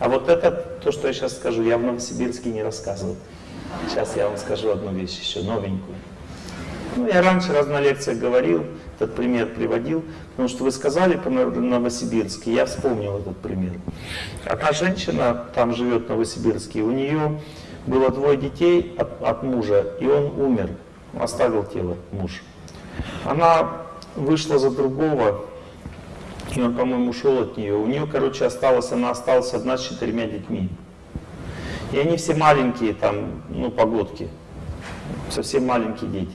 А вот это, то, что я сейчас скажу, я в Новосибирске не рассказывал. Сейчас я вам скажу одну вещь еще, новенькую. Ну, я раньше раз на лекциях говорил, этот пример приводил, потому что вы сказали по Новосибирске, я вспомнил этот пример. Одна женщина там живет в Новосибирске, у нее было двое детей от, от мужа, и он умер, оставил тело муж. Она вышла за другого, и он, по-моему, ушел от нее. У нее, короче, осталась, она осталась одна с четырьмя детьми. И они все маленькие, там, ну, погодки, совсем маленькие дети.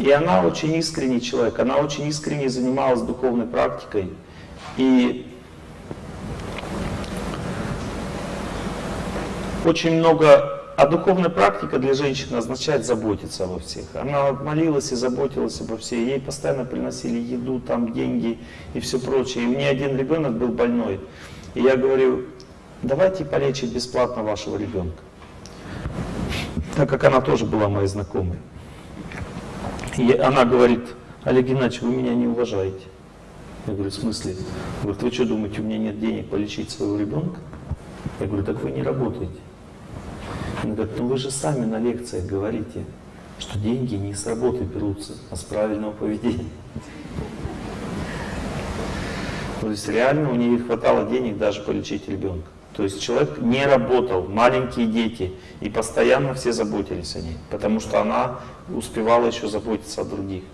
И она очень искренний человек, она очень искренне занималась духовной практикой. И очень много... А духовная практика для женщины означает заботиться обо всех. Она молилась и заботилась обо всех. Ей постоянно приносили еду, там деньги и все прочее. И меня один ребенок был больной. И я говорю, давайте полечить бесплатно вашего ребенка. Так как она тоже была моей знакомой. И она говорит, Олег Геннадьевич, вы меня не уважаете. Я говорю, в смысле? Говорит, вы что думаете, у меня нет денег полечить своего ребенка? Я говорю, так вы не работаете. Она говорит, ну вы же сами на лекциях говорите, что деньги не с работы берутся, а с правильного поведения. То есть реально у нее не хватало денег даже полечить ребенка. То есть человек не работал, маленькие дети, и постоянно все заботились о ней, потому что она успевала еще заботиться о других.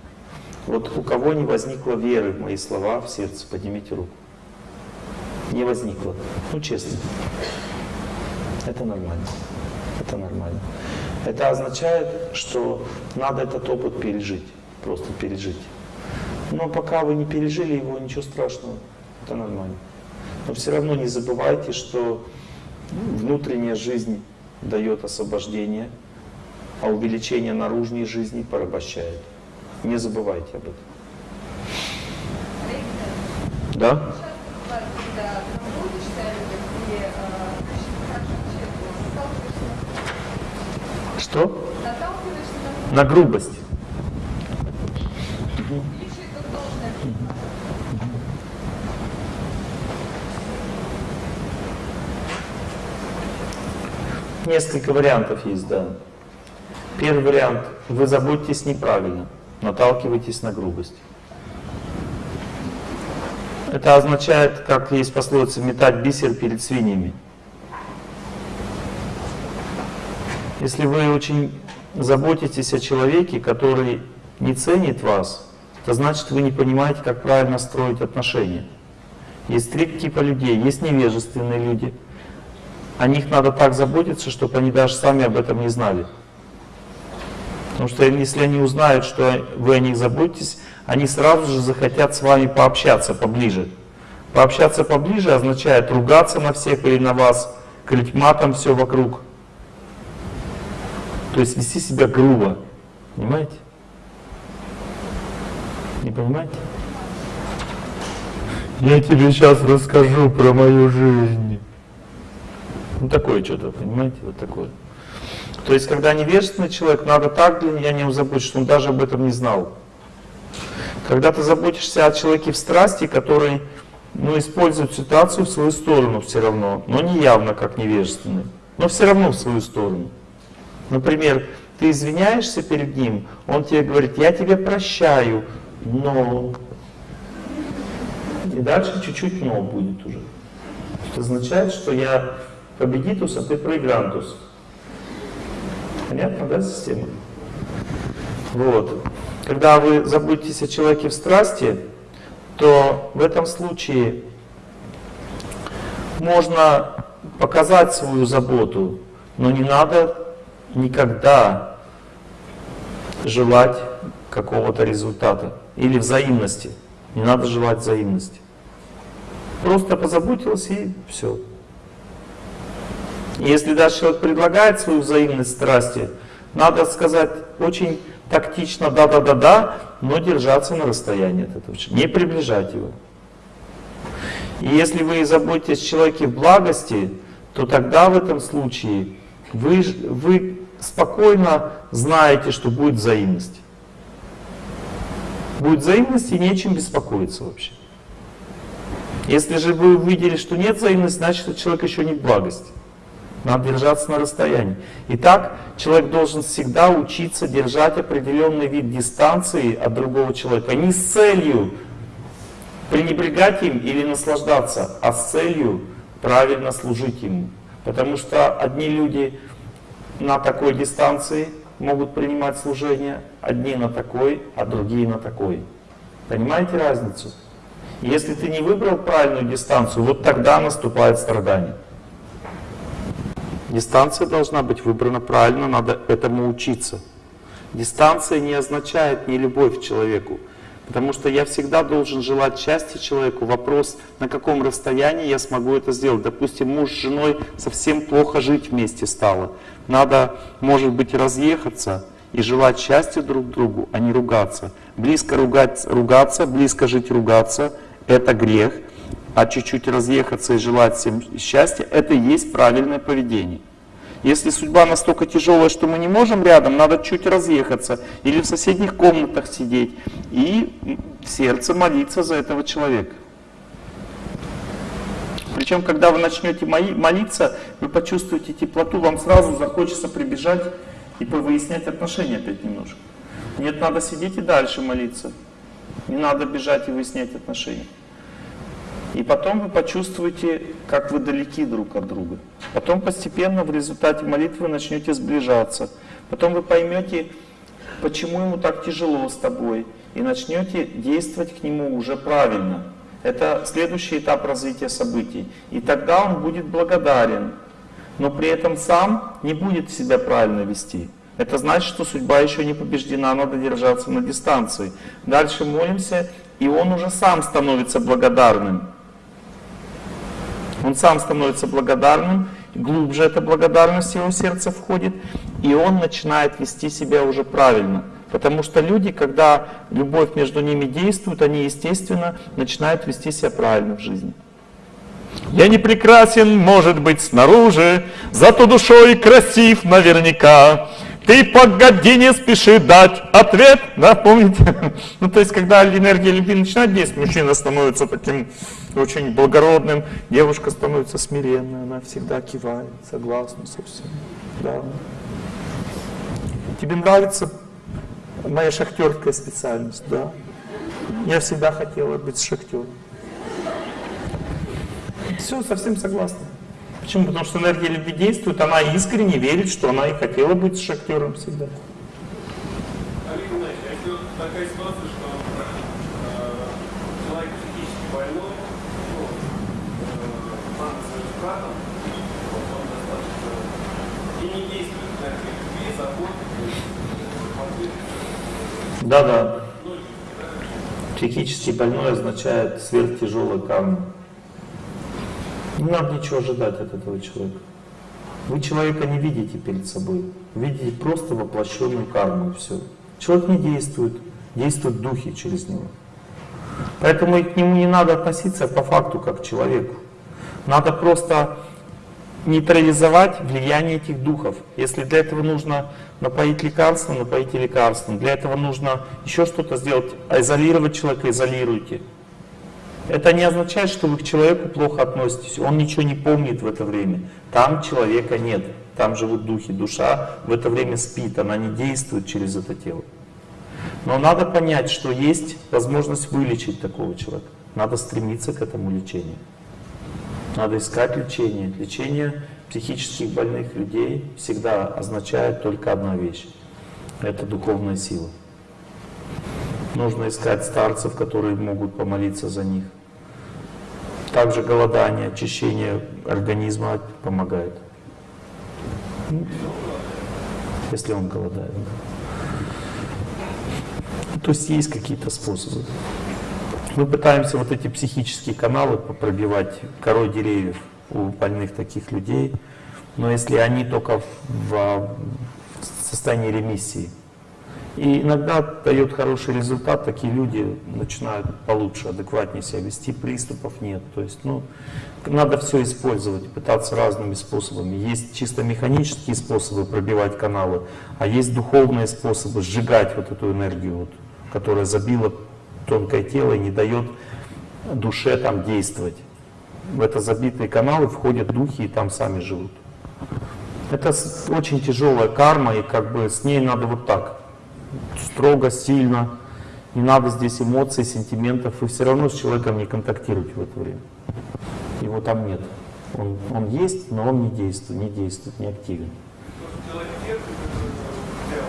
Вот у кого не возникло веры в мои слова в сердце, поднимите руку. Не возникло. Ну, честно. Это нормально. Это нормально. Это означает, что надо этот опыт пережить. Просто пережить. Но пока вы не пережили его, ничего страшного. Это нормально. Но все равно не забывайте, что внутренняя жизнь дает освобождение, а увеличение наружной жизни порабощает. Не забывайте об этом. Да? Что? На грубость. Несколько вариантов есть, да. Первый вариант. Вы заботитесь неправильно, наталкиваетесь на грубость. Это означает, как есть пословица, метать бисер перед свиньями. Если вы очень заботитесь о человеке, который не ценит вас, то значит вы не понимаете, как правильно строить отношения. Есть три типа людей. Есть невежественные люди – о них надо так заботиться, чтобы они даже сами об этом не знали. Потому что если они узнают, что вы о них заботитесь, они сразу же захотят с вами пообщаться поближе. Пообщаться поближе означает ругаться на всех или на вас, крыть матом все вокруг. То есть вести себя грубо. Понимаете? Не понимаете? Я тебе сейчас расскажу про мою жизнь. Ну такое что-то, понимаете, вот такое. То есть, когда невежественный человек, надо так для меня не забыть, что он даже об этом не знал. Когда ты заботишься о человеке в страсти, который ну, использует ситуацию в свою сторону все равно, но не явно как невежественный, но все равно в свою сторону. Например, ты извиняешься перед ним, он тебе говорит, я тебе прощаю, но... И дальше чуть-чуть но будет уже. Это означает, что я победитус, а ты проигрантус. Понятно, да, система? Вот. Когда вы заботитесь о человеке в страсти, то в этом случае можно показать свою заботу, но не надо никогда желать какого-то результата или взаимности. Не надо желать взаимности. Просто позаботился и все. Если даже человек предлагает свою взаимность страсти, надо сказать очень тактично «да-да-да-да», но держаться на расстоянии от этого человека, не приближать его. И если вы заботитесь о человеке в благости, то тогда в этом случае вы, вы спокойно знаете, что будет взаимность. Будет взаимность и нечем беспокоиться вообще. Если же вы увидели, что нет взаимности, значит, человек еще не в благости. Надо держаться на расстоянии. Итак, человек должен всегда учиться держать определенный вид дистанции от другого человека. Не с целью пренебрегать им или наслаждаться, а с целью правильно служить ему. Потому что одни люди на такой дистанции могут принимать служение, одни на такой, а другие на такой. Понимаете разницу? Если ты не выбрал правильную дистанцию, вот тогда наступает страдание. Дистанция должна быть выбрана правильно, надо этому учиться. Дистанция не означает не любовь к человеку, потому что я всегда должен желать счастья человеку. Вопрос, на каком расстоянии я смогу это сделать. Допустим, муж с женой совсем плохо жить вместе стало. Надо, может быть, разъехаться и желать счастья друг другу, а не ругаться. Близко ругать, ругаться, близко жить, ругаться – это грех а чуть-чуть разъехаться и желать всем счастья, это и есть правильное поведение. Если судьба настолько тяжелая, что мы не можем рядом, надо чуть разъехаться или в соседних комнатах сидеть и в сердце молиться за этого человека. Причем, когда вы начнете молиться, вы почувствуете теплоту, вам сразу захочется прибежать и повыяснять отношения опять немножко. Нет, надо сидеть и дальше молиться. Не надо бежать и выяснять отношения. И потом вы почувствуете, как вы далеки друг от друга. Потом постепенно в результате молитвы начнете сближаться. Потом вы поймете, почему ему так тяжело с тобой. И начнете действовать к нему уже правильно. Это следующий этап развития событий. И тогда он будет благодарен, но при этом сам не будет себя правильно вести. Это значит, что судьба еще не побеждена, надо держаться на дистанции. Дальше молимся, и он уже сам становится благодарным. Он сам становится благодарным, глубже эта благодарность в его сердце входит, и он начинает вести себя уже правильно. Потому что люди, когда любовь между ними действует, они, естественно, начинают вести себя правильно в жизни. Я не прекрасен, может быть, снаружи, зато душой красив наверняка. Ты погоди, не спеши дать ответ. Да, помните? Ну, то есть, когда энергия любви начинает действовать, мужчина становится таким очень благородным, девушка становится смиренной, она всегда кивает, согласна со всем. Да. Тебе нравится моя шахтерская специальность, да? Я всегда хотела быть шахтером. Все, совсем согласна. Почему? Потому что энергия любви действует, она искренне верит, что она и хотела быть шахтером всегда. Олег если вот такая ситуация, что э, человек психически больной, ну, э, мама с братом, вот, он достаточно и не действует энергия любви, заботы, Да-да. Психически больной означает сверхтяжелая карма. Не надо ничего ожидать от этого человека. Вы человека не видите перед собой. видите просто воплощенную карму и все. Человек не действует, действуют духи через него. Поэтому и к нему не надо относиться по факту как к человеку. Надо просто нейтрализовать влияние этих духов. Если для этого нужно напоить лекарством, напоите лекарством. Для этого нужно еще что-то сделать, изолировать человека, изолируйте. Это не означает, что вы к человеку плохо относитесь. Он ничего не помнит в это время. Там человека нет. Там живут духи. Душа в это время спит. Она не действует через это тело. Но надо понять, что есть возможность вылечить такого человека. Надо стремиться к этому лечению. Надо искать лечение. Лечение психических больных людей всегда означает только одна вещь. Это духовная сила. Нужно искать старцев, которые могут помолиться за них. Также голодание, очищение организма помогает. Если он голодает. То есть есть какие-то способы. Мы пытаемся вот эти психические каналы пробивать корой деревьев у больных таких людей, но если они только в состоянии ремиссии, и иногда дает хороший результат, такие люди начинают получше, адекватнее себя вести, приступов нет. То есть, ну, надо все использовать, пытаться разными способами. Есть чисто механические способы пробивать каналы, а есть духовные способы сжигать вот эту энергию, вот, которая забила тонкое тело и не дает душе там действовать. В это забитые каналы входят духи и там сами живут. Это очень тяжелая карма, и как бы с ней надо вот так, строго, сильно. Не надо здесь эмоций, сентиментов, и все равно с человеком не контактировать в это время. Его там нет. Он, он есть, но он не действует, не действует, не активен. Потому что человек терпит, это дело.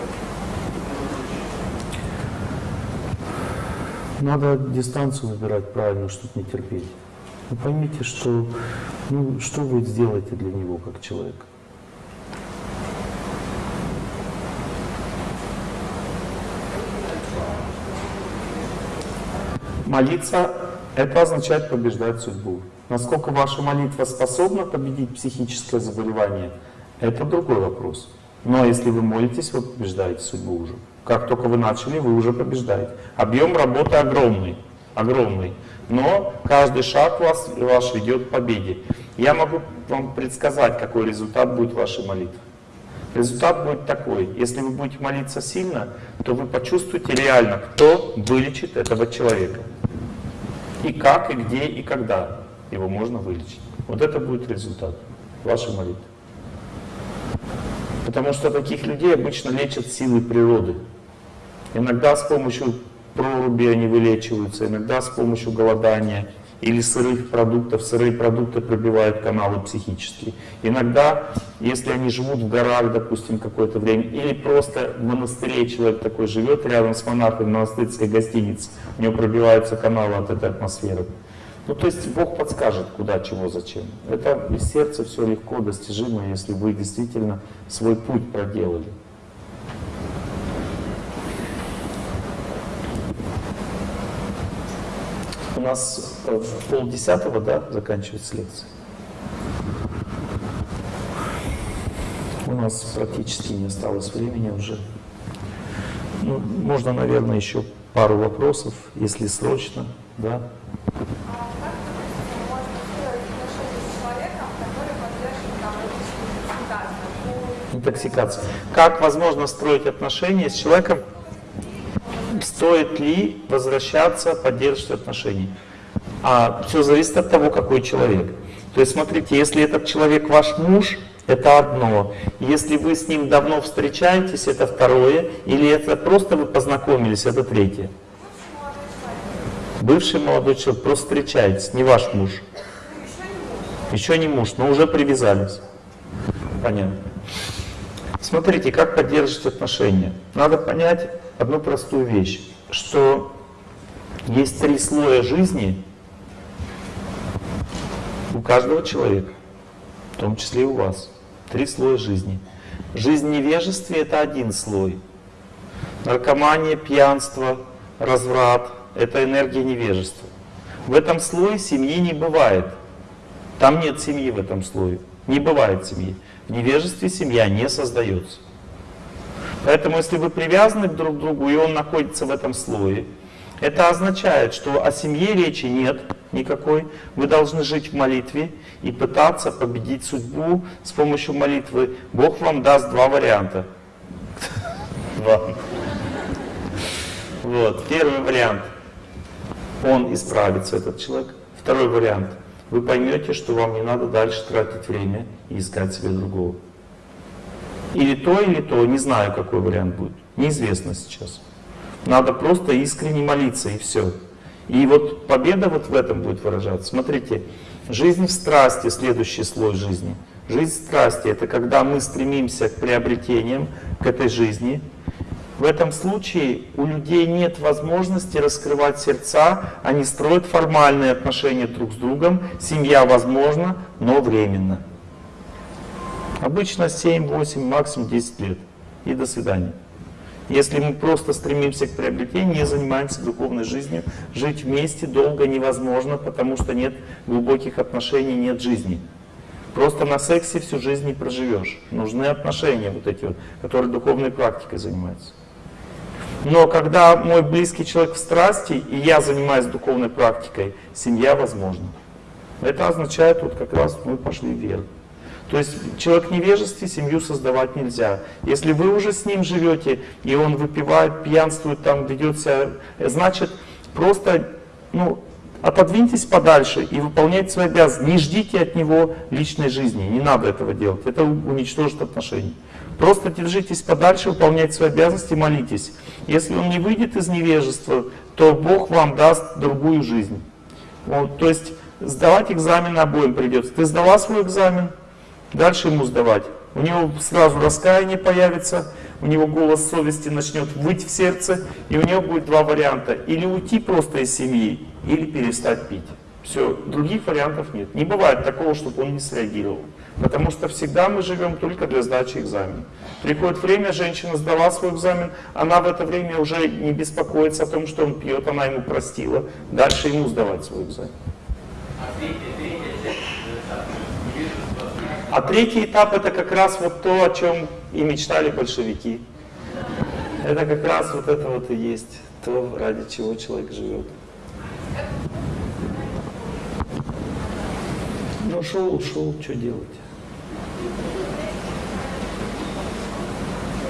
Надо дистанцию выбирать правильно, чтобы не терпеть. Вы поймите, что, ну, что вы сделаете для него как человек. Молиться – это означает побеждать судьбу. Насколько ваша молитва способна победить психическое заболевание – это другой вопрос. Но если вы молитесь, вы побеждаете судьбу уже. Как только вы начали, вы уже побеждаете. Объем работы огромный, огромный. Но каждый шаг вас, ваш ведет к победе. Я могу вам предсказать, какой результат будет вашей молитвы. Результат будет такой. Если вы будете молиться сильно, то вы почувствуете реально, кто вылечит этого человека. И как, и где, и когда его можно вылечить. Вот это будет результат вашей молитвы. Потому что таких людей обычно лечат силой природы. Иногда с помощью проруби они вылечиваются, иногда с помощью голодания или сырых продуктов. Сырые продукты пробивают каналы психические. Иногда, если они живут в горах, допустим, какое-то время, или просто в монастыре человек такой живет рядом с монахом в монастырской гостинице, у него пробиваются каналы от этой атмосферы. Ну, то есть Бог подскажет, куда, чего, зачем. Это из сердца все легко достижимо, если вы действительно свой путь проделали. У нас э, в полдесятого, да, заканчивается лекция. У нас практически не осталось времени уже. Ну, можно, наверное, еще пару вопросов, если срочно, да. Интоксикация. Как возможно строить отношения с человеком? Стоит ли возвращаться, поддерживать отношения? А все зависит от того, какой человек. То есть смотрите, если этот человек ваш муж, это одно. Если вы с ним давно встречаетесь, это второе. Или это просто вы познакомились, это третье. Бывший молодой человек, просто встречаетесь, не ваш муж. Еще не муж, но уже привязались. Понятно. Смотрите, как поддерживать отношения. Надо понять одну простую вещь, что есть три слоя жизни у каждого человека, в том числе и у вас. Три слоя жизни. Жизнь в невежестве – это один слой. Наркомания, пьянство, разврат – это энергия невежества. В этом слое семьи не бывает. Там нет семьи в этом слое. Не бывает семьи. В невежестве семья не создается. Поэтому, если вы привязаны друг к другу, и он находится в этом слое, это означает, что о семье речи нет никакой. Вы должны жить в молитве и пытаться победить судьбу с помощью молитвы. Бог вам даст два варианта. Два. Вот. Первый вариант. Он исправится, этот человек. Второй вариант. Вы поймете, что вам не надо дальше тратить время и искать себе другого. Или то, или то. Не знаю, какой вариант будет. Неизвестно сейчас. Надо просто искренне молиться, и все. И вот победа вот в этом будет выражаться. Смотрите, жизнь в страсти, следующий слой жизни. Жизнь в страсти – это когда мы стремимся к приобретениям, к этой жизни. В этом случае у людей нет возможности раскрывать сердца, они строят формальные отношения друг с другом, семья возможна, но временно. Обычно 7, 8, максимум 10 лет. И до свидания. Если мы просто стремимся к приобретению, не занимаемся духовной жизнью, жить вместе долго невозможно, потому что нет глубоких отношений, нет жизни. Просто на сексе всю жизнь не проживешь. Нужны отношения вот эти вот, которые духовной практикой занимаются. Но когда мой близкий человек в страсти, и я занимаюсь духовной практикой, семья возможна. Это означает, вот как раз мы пошли вверх. То есть человек невежестве семью создавать нельзя. Если вы уже с ним живете, и он выпивает, пьянствует, там ведет себя, значит, просто, ну, отодвиньтесь подальше и выполняйте свои обязанности. Не ждите от него личной жизни, не надо этого делать, это уничтожит отношения. Просто держитесь подальше, выполняйте свои обязанности, молитесь. Если он не выйдет из невежества, то Бог вам даст другую жизнь. Вот, то есть сдавать экзамен обоим придется. Ты сдала свой экзамен, дальше ему сдавать. У него сразу раскаяние появится, у него голос совести начнет выть в сердце, и у него будет два варианта. Или уйти просто из семьи, или перестать пить. Все, других вариантов нет. Не бывает такого, чтобы он не среагировал. Потому что всегда мы живем только для сдачи экзамена. Приходит время, женщина сдала свой экзамен, она в это время уже не беспокоится о том, что он пьет, она ему простила. Дальше ему сдавать свой экзамен. А третий этап это как раз вот то, о чем и мечтали большевики. Это как раз вот это вот и есть то, ради чего человек живет. Ну, ушел, ушел, что делать?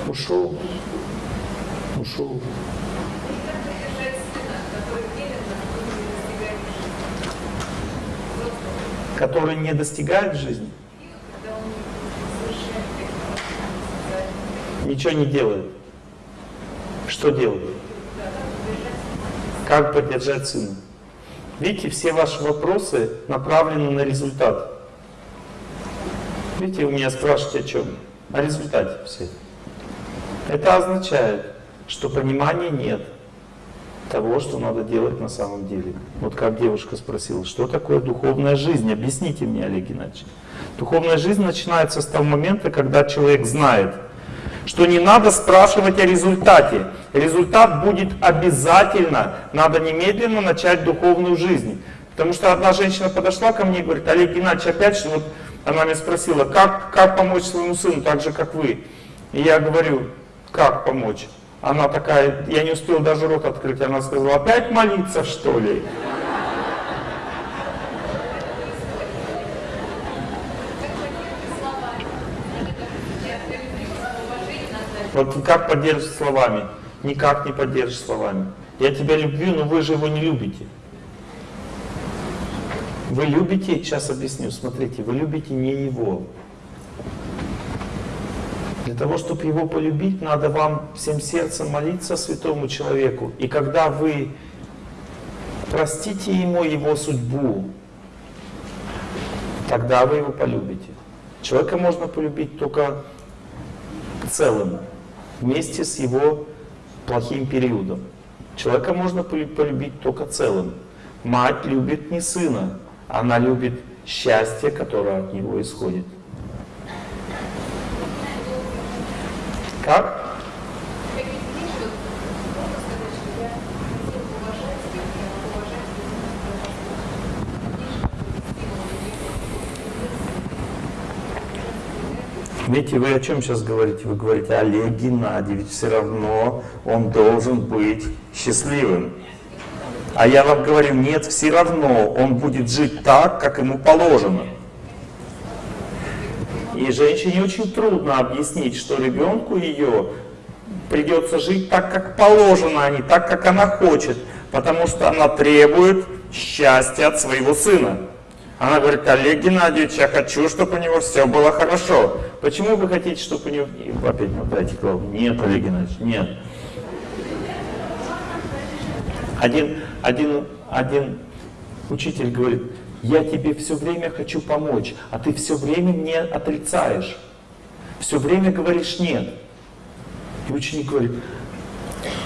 Ушел, ушел. Который не достигает жизни? Ничего не делает. Что делает? Как поддержать сына? Видите, все ваши вопросы направлены на результат. Видите, вы меня спрашиваете о чем? О результате все. Это означает, что понимания нет того, что надо делать на самом деле. Вот как девушка спросила, что такое духовная жизнь? Объясните мне, Олег Геннадьевич. Духовная жизнь начинается с того момента, когда человек знает, что не надо спрашивать о результате. Результат будет обязательно. Надо немедленно начать духовную жизнь. Потому что одна женщина подошла ко мне и говорит, Олег Геннадьевич, опять что вот она меня спросила, как, как помочь своему сыну, так же, как вы. И я говорю, как помочь? Она такая, я не успел даже рот открыть, она сказала, опять молиться, что ли? Вот как поддержишь словами? Никак не поддержишь словами. Я тебя люблю, но вы же его не любите. Вы любите, сейчас объясню, смотрите, вы любите не его. Для того, чтобы его полюбить, надо вам всем сердцем молиться святому человеку. И когда вы простите ему его судьбу, тогда вы его полюбите. Человека можно полюбить только целым вместе с его плохим периодом. Человека можно полюбить только целым. Мать любит не сына, она любит счастье, которое от него исходит. Как? Видите, вы о чем сейчас говорите? Вы говорите, Олег Геннадьевич, все равно он должен быть счастливым. А я вам говорю, нет, все равно он будет жить так, как ему положено. И женщине очень трудно объяснить, что ребенку ее придется жить так, как положено, а не так, как она хочет, потому что она требует счастья от своего сына. Она говорит, Олег Геннадьевич, я хочу, чтобы у него все было хорошо. Почему вы хотите, чтобы у него... Опять мотайте голову. Нет, Олег Геннадьевич, нет. Один, один, один учитель говорит, я тебе все время хочу помочь, а ты все время мне отрицаешь. Все время говоришь нет. И ученик говорит,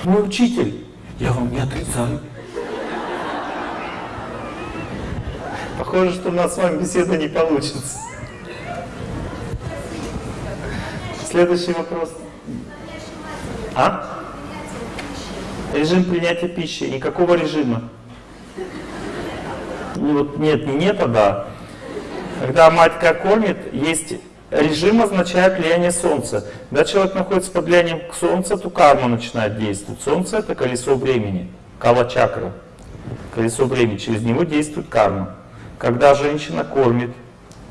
мой учитель, я вам не отрицаю. Похоже, что у нас с вами беседа не получится. Следующий вопрос. А? Режим принятия пищи. Никакого режима. Ну, вот нет, не нет, а да. Когда матка кормит, есть режим означает влияние Солнца. Когда человек находится под влиянием Солнца, то карма начинает действовать. Солнце это колесо времени, кала-чакра. Колесо времени, через него действует карма когда женщина кормит,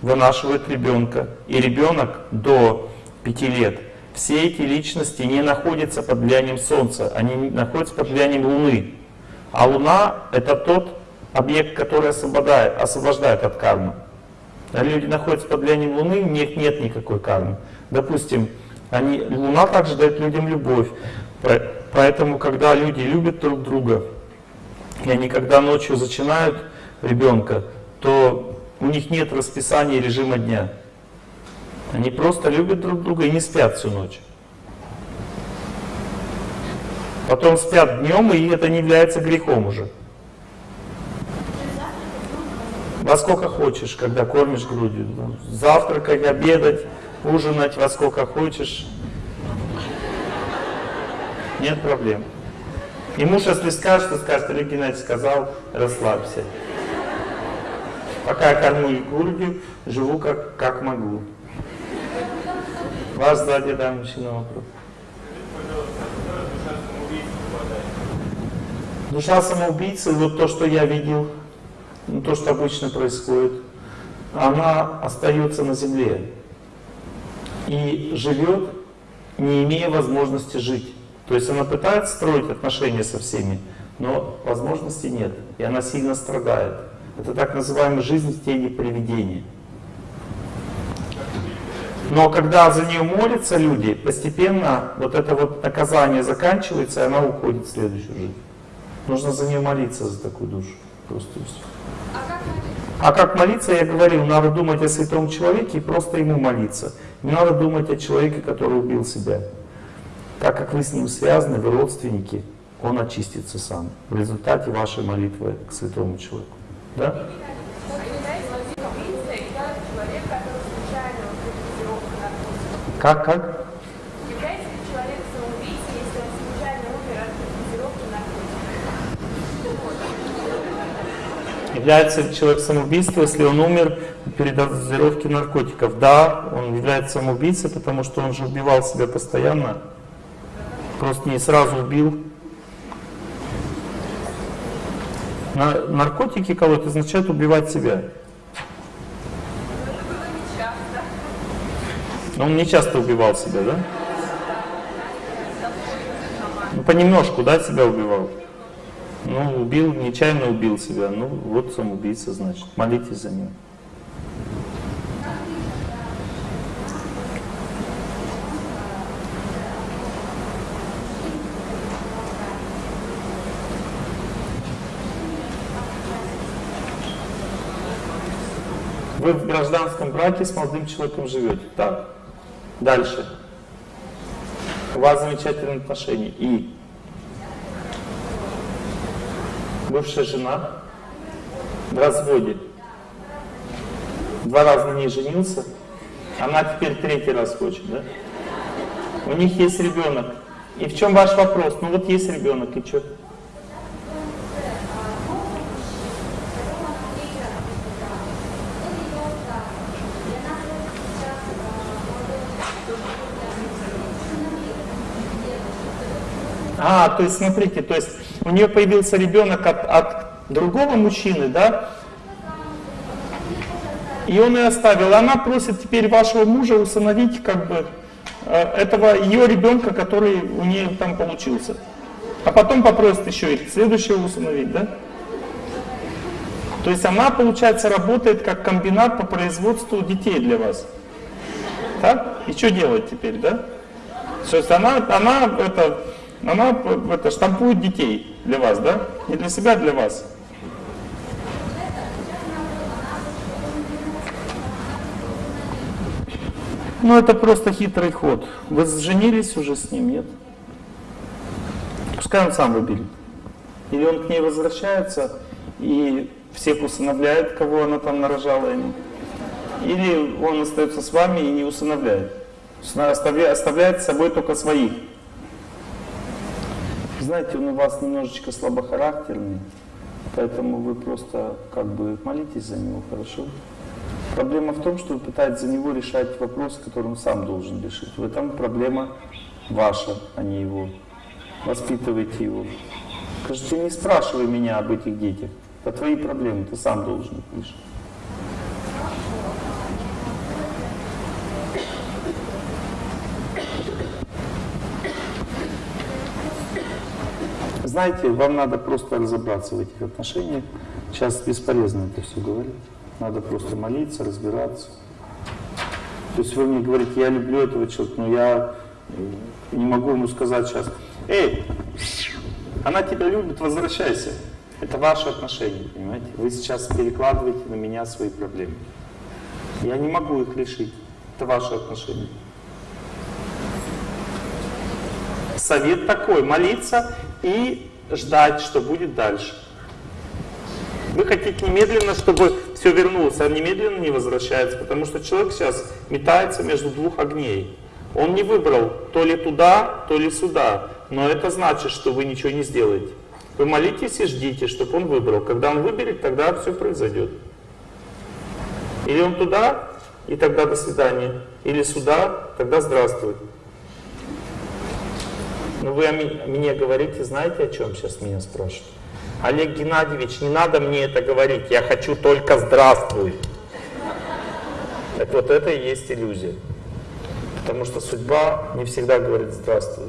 вынашивает ребенка, и ребенок до 5 лет, все эти личности не находятся под влиянием Солнца, они находятся под влиянием Луны. А Луна — это тот объект, который освобождает, освобождает от кармы. А люди находятся под влиянием Луны, у них нет никакой кармы. Допустим, они, Луна также дает людям любовь. Поэтому, когда люди любят друг друга, и они когда ночью зачинают ребенка, то у них нет расписания режима дня. Они просто любят друг друга и не спят всю ночь. Потом спят днем, и это не является грехом уже. Во сколько хочешь, когда кормишь грудью. Завтракать, обедать, ужинать во сколько хочешь. Нет проблем. И муж, если скажет, то скажет, Олег Геннадьевич сказал, расслабься. Пока я кормлю грудью, живу как, как могу. Вас да, мужчина вопрос. Душа самоубийцы, вот то, что я видел, ну, то, что обычно происходит, она остается на земле и живет, не имея возможности жить. То есть она пытается строить отношения со всеми, но возможности нет, и она сильно страдает. Это так называемая жизнь в тени привидения. Но когда за нее молятся люди, постепенно вот это вот наказание заканчивается, и она уходит в следующую жизнь. Нужно за нее молиться, за такую душу. Просто А? А как молиться, я говорил, надо думать о святом человеке и просто ему молиться. Не надо думать о человеке, который убил себя. Так как вы с ним связаны, вы родственники, он очистится сам в результате вашей молитвы к святому человеку. Да? Как, как? Является ли человек самоубийцей, если он случайно умер от дозировки наркотиков? Наркотиков? Да, он является самоубийцей, потому что он же убивал себя постоянно. Просто не сразу убил. На наркотики колоть означает убивать себя. Он не часто убивал себя, да? Ну, понемножку, да, себя убивал? Ну, убил, нечаянно убил себя. Ну, вот самоубийца, значит. Молитесь за него. Вы в гражданском браке с молодым человеком живете. Так. Дальше. У вас замечательные отношения. И бывшая жена в разводе. Два раза на ней женился. Она теперь третий раз хочет, да? У них есть ребенок. И в чем ваш вопрос? Ну вот есть ребенок, и что? То есть смотрите, то есть у нее появился ребенок от, от другого мужчины, да? И он ее оставил. Она просит теперь вашего мужа усыновить как бы э, этого ее ребенка, который у нее там получился. А потом попросит еще и следующего усыновить, да? То есть она, получается, работает как комбинат по производству детей для вас. Так? И что делать теперь, да? То есть она, она это, она это, штампует детей для вас, да? Не для себя, а для вас. Ну, это просто хитрый ход. Вы женились уже с ним, нет? Пускай он сам выберет. Или он к ней возвращается и всех усыновляет, кого она там нарожала ему. Или он остается с вами и не усыновляет. Оставляет с собой только своих. Знаете, он у вас немножечко слабохарактерный, поэтому вы просто как бы молитесь за него, хорошо? Проблема в том, что вы пытаетесь за него решать вопрос, который он сам должен решить. В этом проблема ваша, а не его. Воспитывайте его. Скажите, не спрашивай меня об этих детях. Это твои проблемы, ты сам должен их решить. Знаете, вам надо просто разобраться в этих отношениях, Сейчас бесполезно это все говорить. Надо просто молиться, разбираться. То есть вы мне говорите, я люблю этого человека, но я не могу ему сказать сейчас, эй, она тебя любит, возвращайся. Это ваши отношения, понимаете? Вы сейчас перекладываете на меня свои проблемы. Я не могу их решить. Это ваши отношения. Совет такой, молиться и ждать, что будет дальше. Вы хотите немедленно, чтобы все вернулось, а немедленно не возвращается, потому что человек сейчас метается между двух огней. Он не выбрал то ли туда, то ли сюда, но это значит, что вы ничего не сделаете. Вы молитесь и ждите, чтобы он выбрал. Когда он выберет, тогда все произойдет. Или он туда, и тогда до свидания. Или сюда, тогда здравствуй. Но вы мне говорите, знаете, о чем сейчас меня спрашивают? Олег Геннадьевич, не надо мне это говорить, я хочу только здравствуй. Так вот это и есть иллюзия. Потому что судьба не всегда говорит здравствуй.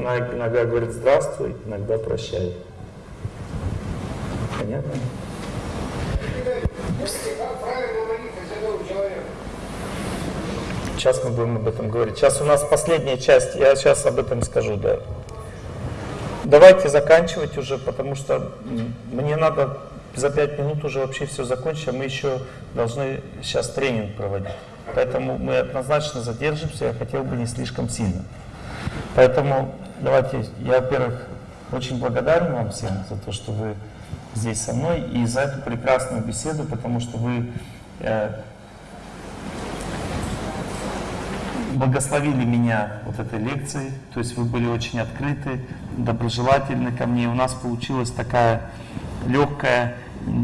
Она иногда говорит здравствуй, иногда прощай. Понятно? Сейчас мы будем об этом говорить. Сейчас у нас последняя часть, я сейчас об этом скажу, да. Давайте заканчивать уже, потому что мне надо за пять минут уже вообще все закончить, а мы еще должны сейчас тренинг проводить. Поэтому мы однозначно задержимся, я хотел бы не слишком сильно. Поэтому давайте, я, во-первых, очень благодарен вам всем за то, что вы здесь со мной и за эту прекрасную беседу, потому что вы благословили меня вот этой лекцией, то есть вы были очень открыты, доброжелательны ко мне. У нас получилась такая легкая,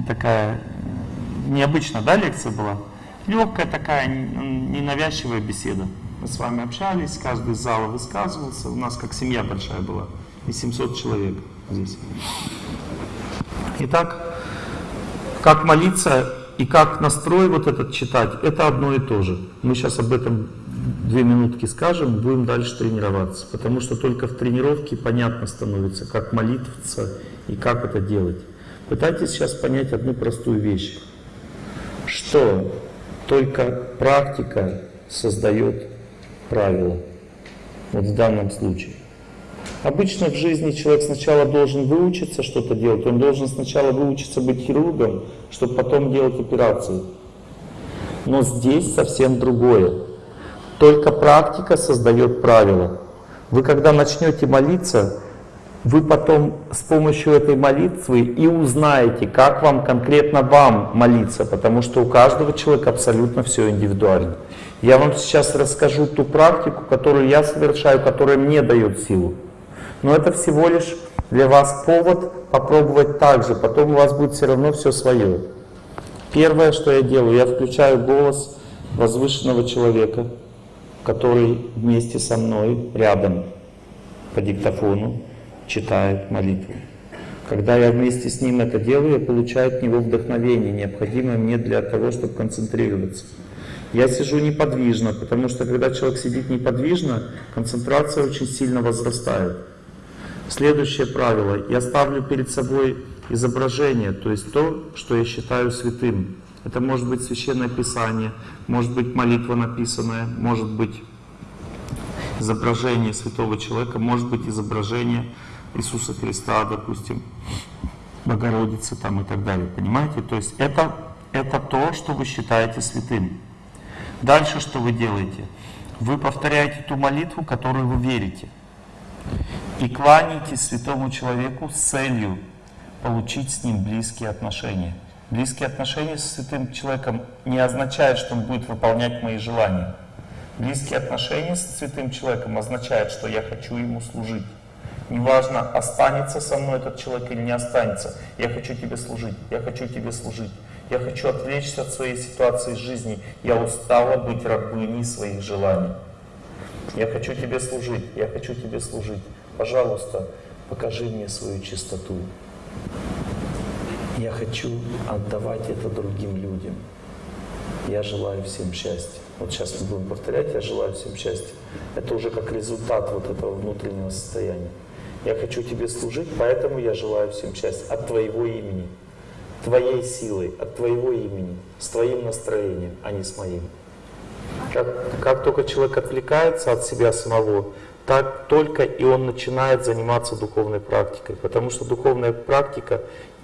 такая необычная, да, лекция была? Легкая такая, ненавязчивая беседа. Мы с вами общались, каждый из зала высказывался. У нас как семья большая была, и 700 человек здесь. Итак, как молиться и как настрой вот этот читать, это одно и то же. Мы сейчас об этом две минутки скажем, будем дальше тренироваться. Потому что только в тренировке понятно становится, как молиться и как это делать. Пытайтесь сейчас понять одну простую вещь, что только практика создает правила. Вот в данном случае. Обычно в жизни человек сначала должен выучиться что-то делать, он должен сначала выучиться быть хирургом, чтобы потом делать операции. Но здесь совсем другое. Только практика создает правила. Вы когда начнете молиться, вы потом с помощью этой молитвы и узнаете, как вам конкретно вам молиться, потому что у каждого человека абсолютно все индивидуально. Я вам сейчас расскажу ту практику, которую я совершаю, которая мне дает силу. Но это всего лишь для вас повод попробовать так же, потом у вас будет все равно все свое. Первое, что я делаю, я включаю голос возвышенного человека, который вместе со мной рядом по диктофону читает молитву. Когда я вместе с ним это делаю, я получаю от него вдохновение, необходимое мне для того, чтобы концентрироваться. Я сижу неподвижно, потому что когда человек сидит неподвижно, концентрация очень сильно возрастает. Следующее правило. Я ставлю перед собой изображение, то есть то, что я считаю святым. Это может быть священное писание, может быть молитва написанная, может быть изображение святого человека, может быть изображение Иисуса Христа, допустим, Богородицы там и так далее. Понимаете? То есть это, это то, что вы считаете святым. Дальше что вы делаете? Вы повторяете ту молитву, которую вы верите и кланяйтесь святому человеку с целью получить с ним близкие отношения. Близкие отношения с святым человеком не означает, что он будет выполнять мои желания. Близкие отношения с святым человеком означает, что я хочу ему служить. Неважно, останется со мной этот человек или не останется. Я хочу тебе служить, я хочу тебе служить. Я хочу отвлечься от своей ситуации жизни. Я устала быть рабыней своих желаний. Я хочу тебе служить, я хочу тебе служить. Пожалуйста, покажи мне свою чистоту. Я хочу отдавать это другим людям. Я желаю всем счастья. Вот сейчас мы будем повторять, я желаю всем счастья. Это уже как результат вот этого внутреннего состояния. Я хочу тебе служить, поэтому я желаю всем счастья от твоего имени. твоей силой, от твоего имени, с твоим настроением, а не с моим. Как, как только человек отвлекается от себя самого, так только и он начинает заниматься духовной практикой. Потому что духовная практика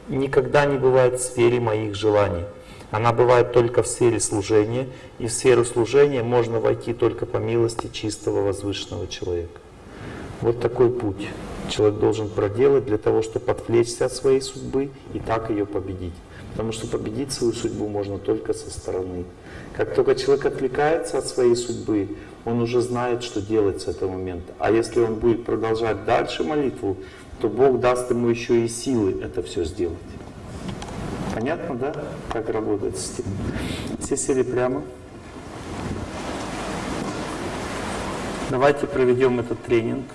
никогда не бывает в сфере моих желаний. Она бывает только в сфере служения, и в сферу служения можно войти только по милости чистого возвышенного человека. Вот такой путь человек должен проделать для того, чтобы отвлечься от своей судьбы и так ее победить. Потому что победить свою судьбу можно только со стороны. Как только человек отвлекается от своей судьбы, он уже знает, что делать с этого момента. А если он будет продолжать дальше молитву, то Бог даст ему еще и силы это все сделать. Понятно, да, как работает система? Все сели прямо. Давайте проведем этот тренинг.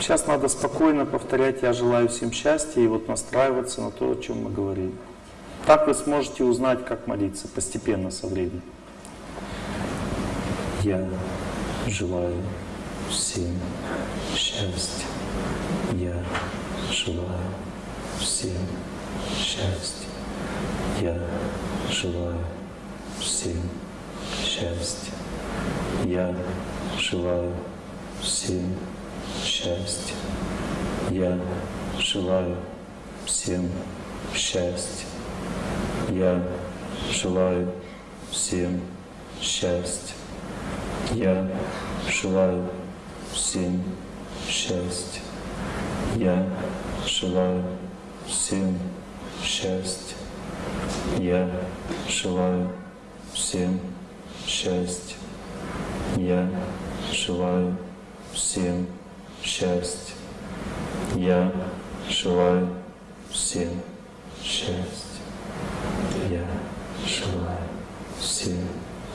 Сейчас надо спокойно повторять «Я желаю всем счастья» и вот настраиваться на то, о чем мы говорили. Так вы сможете узнать, как молиться постепенно со временем. Я желаю всем счастья. Я желаю всем счастья. Я желаю всем счастья. Я желаю всем счастья. Я желаю всем счастья. Я желаю всем счастья. Я желаю всем счастья. Я желаю всем счастья. Я желаю всем счастья. Я желаю всем счастья. Я желаю всем счастья. Я желаю всем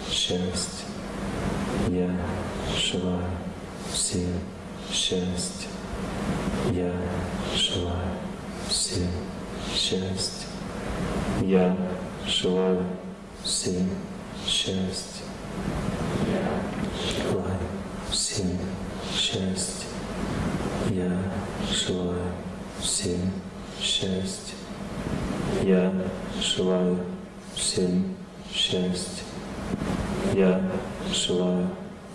счастья. Я желаю всем счастья. Я желаю всем счастья. Я желаю всем счастья. Я желаю всем счастья. Я желаю всем счастья. Я желаю всем счастья. Я желаю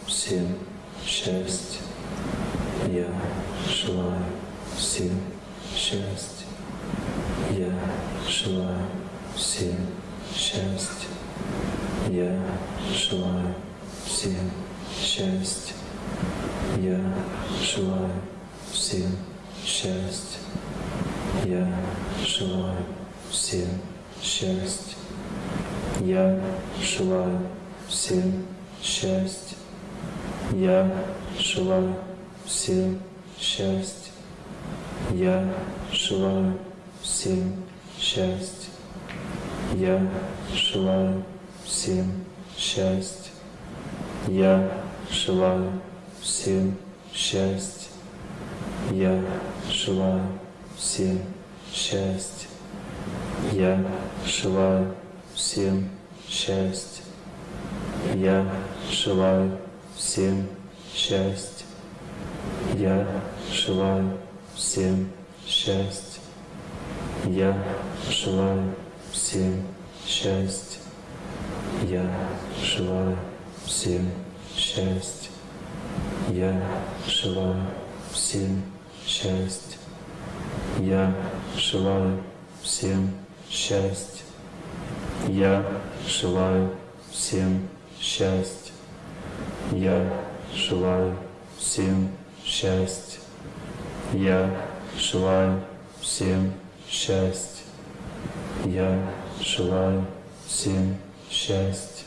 всем счастья. Я желаю всем счастья. Я желаю всем счастья. Я желаю всем счастья. Я желаю всем счастья. Я желаю всем счастья. Я желаю всем счастья. Я желаю всем счастья. Я желаю всем счастья. Я желаю всем счастья. Я желаю всем счастья. Я желаю всем счастья. Я желаю всем счастья. Я желаю всем счастья. Я желаю всем счастья. Я желаю всем счастья. Я желаю всем счастья. Я желаю всем счастья. Я желаю всем счастья. Я желаю всем счастья. Я желаю всем счастья. Я желаю всем счастья. Я желаю всем счастья.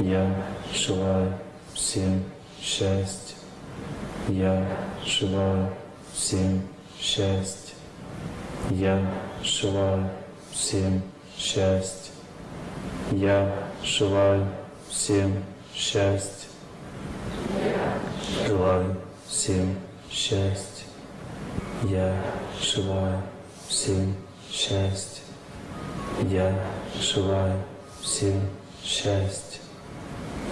Я желаю всем счастья. Я желаю всем счастья. Я желаю всем счастья. Я желаю всем счастья. Желаю всем счастья. Я желаю всем счастья. Я желаю всем счастья.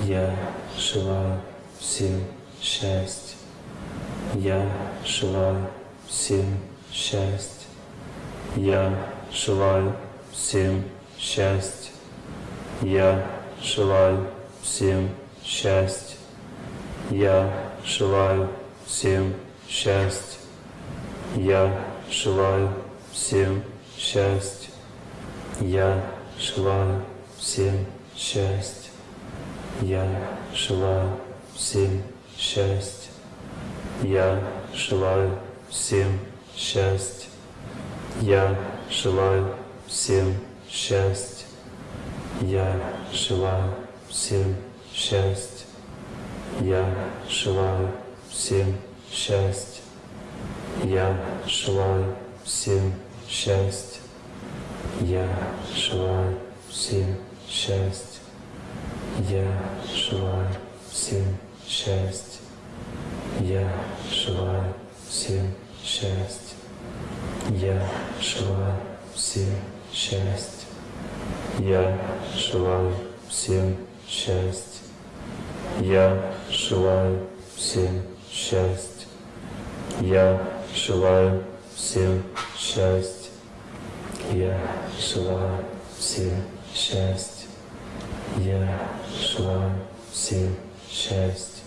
Я желаю всем счастья. Я желаю всем счастья. Я желаю всем счастья. Я желаю всем счастья. Я желаю всем счастья. Я желаю всем счастья. Я желаю всем счастья. Я желаю всем счастья. Я желаю всем счастья. Я желаю всем счастья. Я желаю всем счастья. Я желаю всем счастья. Я желаю всем счастья. Я желаю всем счастья. Я желаю всем счастья. Я желаю всем счастья. Я желаю всем счастья. Я желаю всем счастья. Я желаю всем счастья. Я желаю всем счастья. Я желаю всем счастья. Я желаю всем счастья.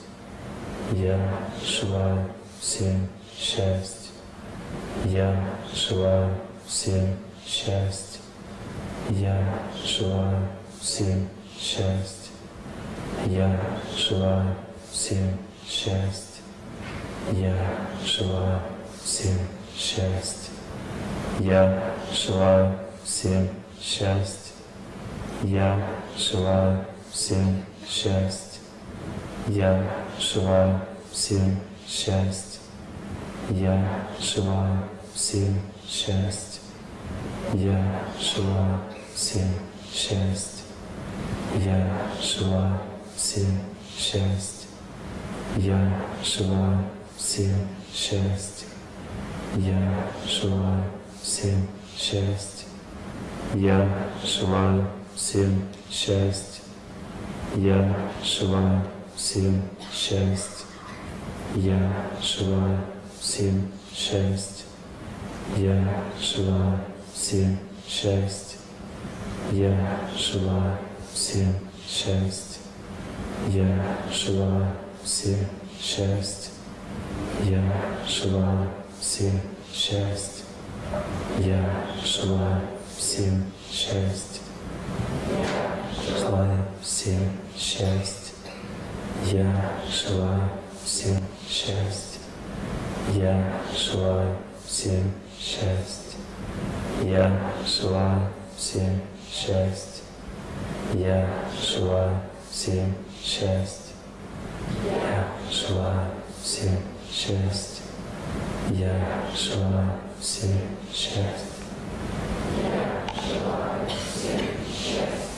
Я желаю всем счастья. Я желаю всем счастья. Я желаю всем счастья. Я желаю всем счастья. Я желаю всем счастья. Я желаю всем счастья. Я желаю всем счастья. Я желаю всем счастья. Я желаю всем счастья. Я желаю всем счастья. Я желаю всем счастья. Я желаю всем счастья. Я желаю всем счастья. Я желаю всем счастья. Я желаю всем счастья. Я желаю всем счастья. Я желаю всем счастья. Я желаю всем счастья. Я желаю всем счастья. Я желаю всем счастья. Я желаю всем счастья. Желаю всем счастья. Я желаю всем счастья. Я желаю всем счастья. Я желаю всем счастья. Я желаю всем счастья.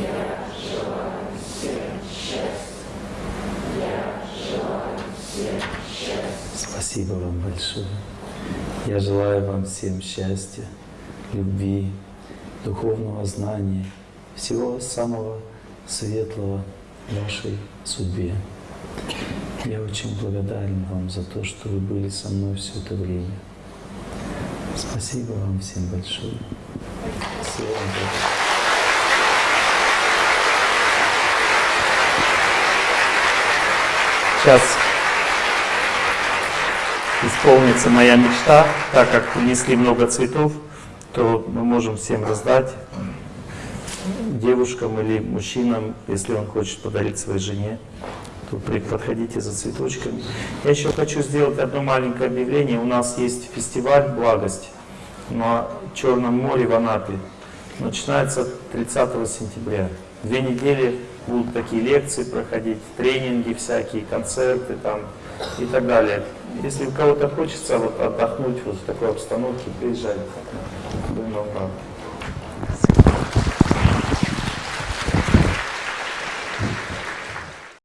Я желаю всем счастья. Я желаю всем счастья. Спасибо вам большое. Я желаю вам всем счастья, любви, духовного знания, всего самого светлого вашей судьбе. Я очень благодарен вам за то, что вы были со мной все это время. Спасибо вам всем большое. Всего доброго. Сейчас исполнится моя мечта, так как принесли много цветов, то мы можем всем раздать девушкам или мужчинам, если он хочет подарить своей жене, то подходите за цветочками. Я еще хочу сделать одно маленькое объявление. У нас есть фестиваль «Благость» на Черном море в Анапе. Начинается 30 сентября. Две недели будут такие лекции проходить, тренинги всякие, концерты там и так далее. Если у кого-то хочется вот отдохнуть вот в такой обстановке, приезжайте. Вам рады.